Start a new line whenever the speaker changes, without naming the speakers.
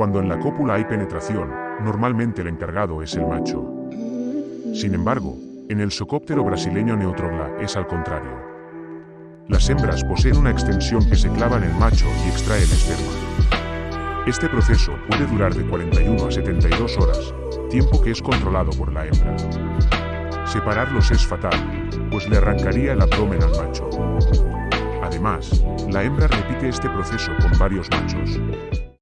Cuando en la cópula hay penetración, normalmente el encargado es el macho. Sin embargo, en el socóptero brasileño Neutrogla es al contrario. Las hembras poseen una extensión que se clava en el macho y extrae el esperma. Este proceso puede durar de 41 a 72 horas, tiempo que es controlado por la hembra. Separarlos es fatal, pues le arrancaría el abdomen al macho. Además, la hembra repite este proceso con varios machos.